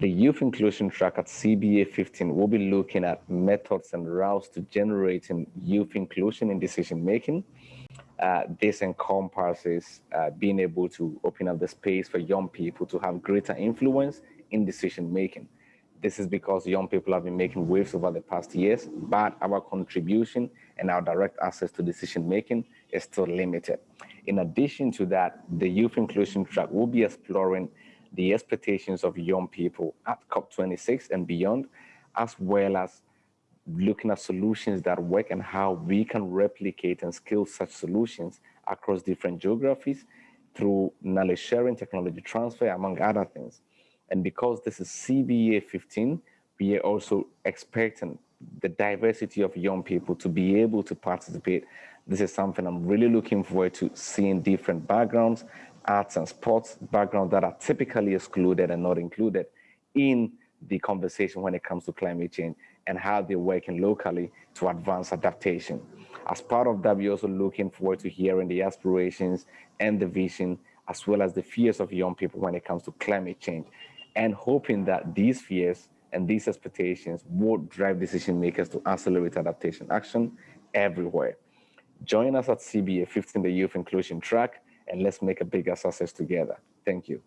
The youth inclusion track at CBA 15 will be looking at methods and routes to generating youth inclusion in decision making. Uh, this encompasses uh, being able to open up the space for young people to have greater influence in decision making. This is because young people have been making waves over the past years, but our contribution and our direct access to decision making is still limited. In addition to that, the youth inclusion track will be exploring the expectations of young people at COP26 and beyond, as well as looking at solutions that work and how we can replicate and scale such solutions across different geographies through knowledge sharing, technology transfer, among other things. And because this is CBA 15, we are also expecting the diversity of young people to be able to participate. This is something I'm really looking forward to seeing different backgrounds, arts and sports background that are typically excluded and not included in the conversation when it comes to climate change and how they're working locally to advance adaptation. As part of that, we're also looking forward to hearing the aspirations and the vision, as well as the fears of young people when it comes to climate change, and hoping that these fears and these expectations will drive decision makers to accelerate adaptation action everywhere. Join us at CBA 15, the Youth Inclusion Track, and let's make a bigger success together. Thank you.